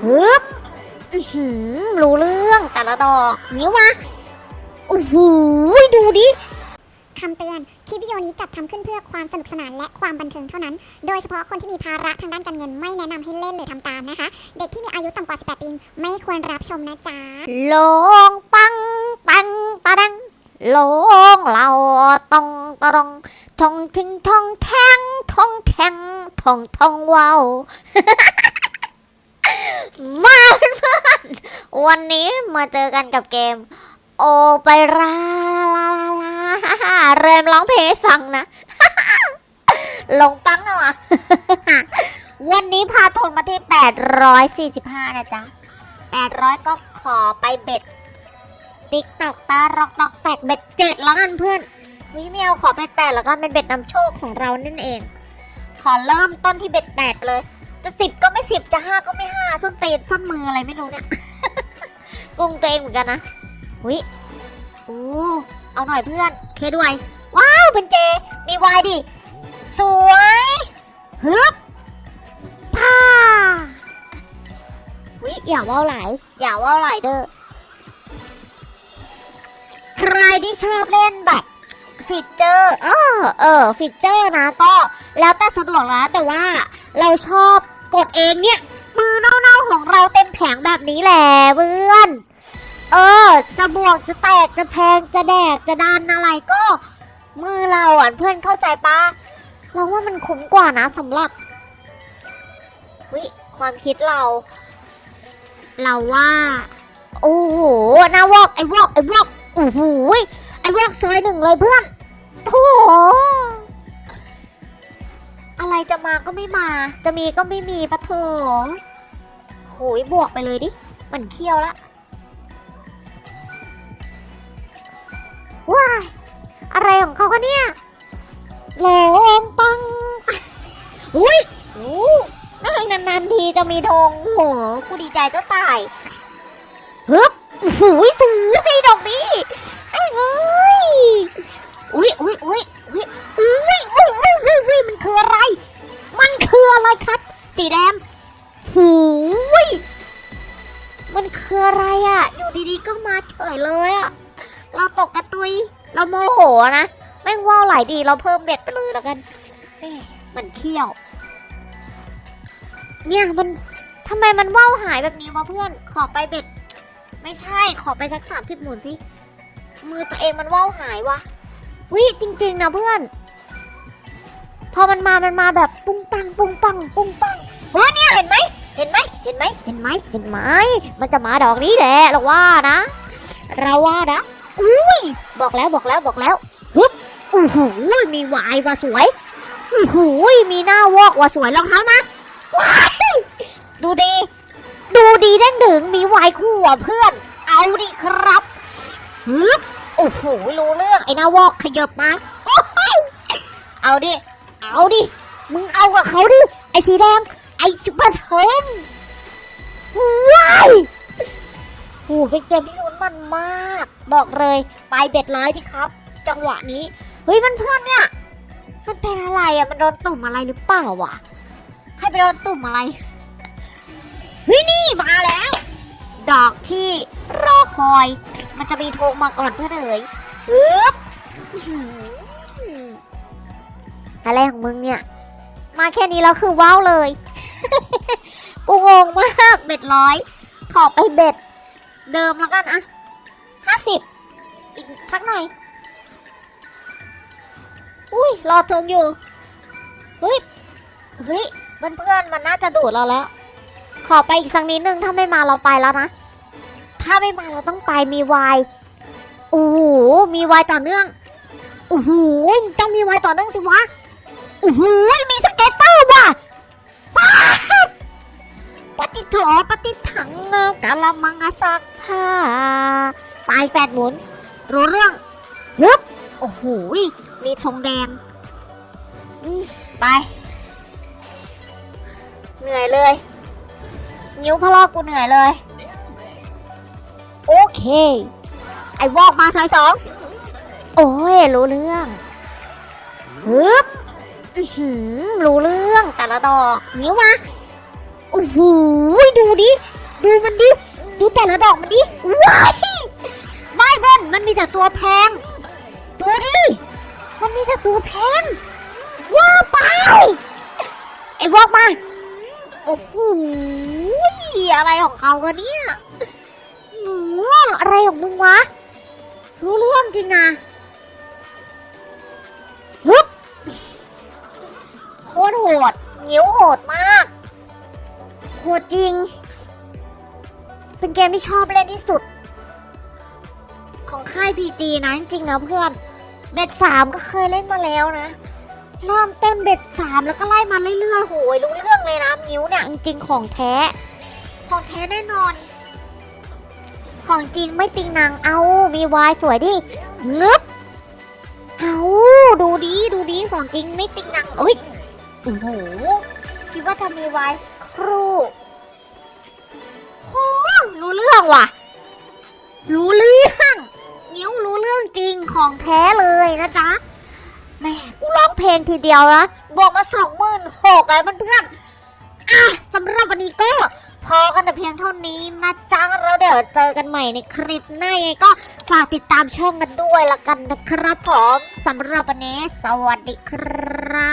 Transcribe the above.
ฮึบอื้อหือรู้เรื่องแต่ละดอกนิ้วมาโอ้โหดูดิคำเตือน คลิปวิดีโอนี้จัดทำขึ้นเพื่อความสนุกสนานและความบันเทิงเท่านั้น โดยเฉพาะคนที่มีภาระทางด้านการเงินไม่แนะนำให้เล่นหรือทำตามนะคะ เด็กที่มีอายุต่ำกว่า 18 ปีไม่ควรรับชมนะจ๊ะลงปังปังปะดังลงเราตองตะดองทองทิ้งทองแทงทองแทงทองทองว้าว มาเพื่อนๆวันนี้มาเจอกันกับเกม โอไปราลาลาเริ่มร้องเพลงฟังนะลงปังเอาอะวันนี้พาทุนมาที่ 845 นะจ๊ะ 800 ก็ขอไปเบ็ด ติ๊กตอกตารอกตอกแตกเบ็ดเจ็ดแล้วกันเพื่อนวิไม่เอาขอเบ็ดแปดแล้วก็เป็นเบ็ดนำโชคของเรานั่นเอง ขอเริ่มต้นที่เบ็ดแปดเลยจะสิบก็ไม่สิบจะห้า ตนส้นมืออะไรไม่รู้เนี่ยกุ้งเองเหมือนกันนะวิโอ้เอาหน่อยเพื่อนเคด้วย ว้าวเป็นเจ มีวายดิ สวยฮึบพ่าวิอย่าว่าวไหลอย่าว่าวไหลเด้อใครที่ชอบเล่นแบบฟีเจอร์เออเออฟีเจอร์นะก็แล้วแต่สะดวกนะแต่ว่าเราชอบกดเองเนี่ย มือเน่าๆของเราเต็มแผงแบบนี้แหละเพื่อน เออ จะบวกจะแตกจะแพงจะแดกจะดันอะไรก็ มือเราอะเพื่อนเข้าใจปะเราว่ามันคุ้มกว่านะสำหรับวิความคิดเรา เราว่า โอ้โหนาวอกไอ้วอกไอ้วอกโอ้โหไอ้วอกซอยหนึ่งเลยเพื่อนโถ อะไรจะมาก็ไม่มา จะมีก็ไม่มีปะโถโหยบวกไปเลยดิมันเคี้ยวละว้ายอะไรของเขาคะเนี่ยหลงปัง อุ้ยโอ้นานๆทีจะมีธงโอ้โหกูดีใจก็ตายฮึบโอ้โหซื้อให้ดอกนี้ไอ้เว้ยโอยอุ้ยอุ้ยอุ้ยอุ้ย สีแดง หูย มันคืออะไรอะ อยู่ดีๆก็มาเฉยเลยอะ เราตกกระตุย เราโมโหนะ แม่งว่าวไหลดี เราเพิ่มเบ็ดไปเลยแล้วกันเอ๊ะมันเขี้ยว เนี่ยมันทำไมมันว่าวหายแบบนี้วะเพื่อน ขอไปเบ็ด ไม่ใช่ ขอไปสักสามสิบหมุนสิ มือตัวเองมันว่าวหายวะวิจริง ๆ นะเพื่อน พอมันมา มันมาแบบปุ้งปัง ปุ้งปัง ปุ้งปัง เฮ้เนี่ยเห็นไหมเห็นไหมเห็นไหมเห็นไหมเห็นไหมมันจะมาดอกนี้แหละเราว่านะ เราว่านะอุ้ยบอกแล้วบอกแล้วบอกแล้วฮึบอู้หูมีวายว่ะสวยอู้หูมีหน้าวอกว่ะสวยรองเท้านะว้ายดูดี ดูดีเด้งดึงมีวายคู่อะเพื่อน เอาดิครับฮึบโอ้โหรู้เรื่องไอ้หนาวอกขยับมาโอ้ยเอาดิเอาดิมึงเอากับเขาดิไอ้สีแดง ไอ้ซุปเปอร์เทนว้ายโอ้โหเป็นเกมที่ลุ้นมันมาก บอกเลยไปเบ็ดร้อยที่ครับ จังหวะนี้ เฮ้ยมันเพื่อนเนี่ย มันเป็นอะไรอะ มันโดนตุ่มอะไรหรือเปล่าวะ ใครไปโดนตุ่มอะไร เฮ้ยนี่มาแล้ว ดอกที่รอคอย มันจะมีโทงมาก่อนเพื่อนเอ๋ยฮึบอื้อหืออะไรของมึงเนี่ย มาแค่นี้แล้วคือว้าวเลย กูงงมากเบ็ดร้อยขอไปเบ็ด เดิมแล้วกันอะห้าสิบอีกสักหน่อยอุ้ยรอทงอยู่เฮ้ยเฮ้ยเพื่อนๆมันน่าจะดูดเราแล้ว ขอไปอีกสักนิดนึงถ้าไม่มาเราไปแล้วนะ ถ้าไม่มาเราต้องไปมีวายโอ้โหมีวายต่อเนื่องโอ้โหต้องมีวายต่อเนื่องสิวะโอ้โหมีสเก็ตเตอร์ว่ะ ปฏิโถปฏิถังเงกะละมังอะสักผ้าปลายแปดหมุน รู้เรื่องฮึบโอ้โหมีทรงแดงอืมไป เหนื่อยเลย นิ้วพะลอกกูเหนื่อยเลย โอเค ไอ้วอกมาซอยสอง โอ้ย รู้เรื่องฮึบอื้อหือรู้เรื่องแต่ละดอก นิ้วมา โอ้โหดูดิ ดูมันดิ ดูแต่ละดอกมันดิ ว้ายไม่เบิ้ลมันมีแต่ตัวแพง ดูดิ มันมีแต่ตัวแพง ว้าไป ไอ้วอกมา โอ้โห อะไรของเขากันเนี่ยหนูอะไรของมึงวะ รู้เรื่องจริงนะฮึบโคตรโหด นิ้วโหดมาก โหดจริง เป็นเกมที่ชอบเล่นที่สุด ของค่าย PG นะจริงๆนะเพื่อน เบ็ดสามก็เคยเล่นมาแล้วนะ เริ่มเต้นเบ็ดสามแล้วก็ไล่มาเรื่อยๆโหยรู้เรื่องเลยนะมิวเนี่ยจริงๆของแท้ ของแท้แน่นอน ของจริงไม่ติงนางเอามีวายสวยดิงึบเอาดูดีดูดีของจริงไม่ติงนางเอ้ยโอ้โหคิดว่าจะมีวาย ครูโหรู้เรื่องว่ะ รู้เรื่องนิ้วรู้เรื่องจริงของแท้เลยนะจ๊ะแม่กูร้องเพลงทีเดียวนะบวกมาสองหมื่นหกไอ้เพื่อนๆอะสำหรับวันนี้ก็พอกันแต่เพียงเท่านี้นะจ๊ะแล้วเดี๋ยวเจอกันใหม่ในคลิปหน้าไงก็ฝากติดตามช่องกันด้วยละกันนะครับผมสำหรับวันนี้สวัสดีครับ